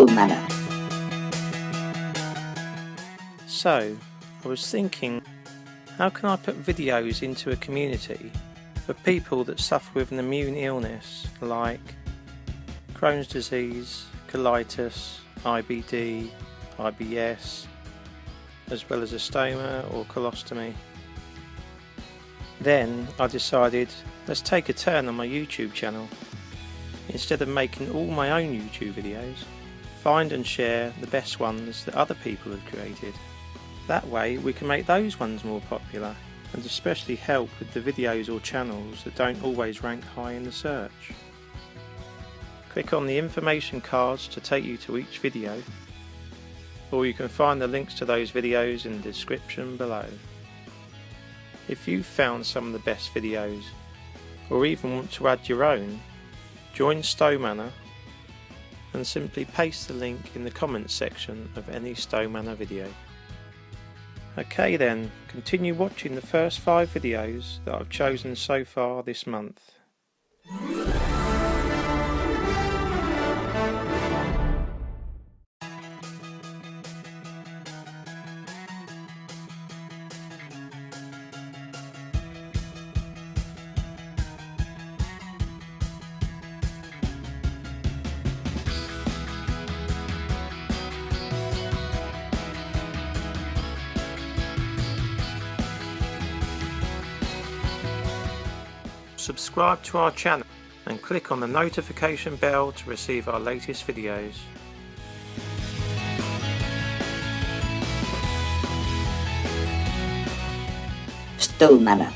Manor. So, I was thinking, how can I put videos into a community for people that suffer with an immune illness like Crohn's disease, colitis, IBD, IBS, as well as a stoma or colostomy. Then I decided, let's take a turn on my YouTube channel. Instead of making all my own YouTube videos, find and share the best ones that other people have created. That way we can make those ones more popular and especially help with the videos or channels that don't always rank high in the search. Click on the information cards to take you to each video or you can find the links to those videos in the description below. If you've found some of the best videos or even want to add your own, join Stowe Manor and simply paste the link in the comments section of any Stowe Manor video. Okay then, continue watching the first five videos that I've chosen so far this month. Subscribe to our channel and click on the notification bell to receive our latest videos. Stowe Manor.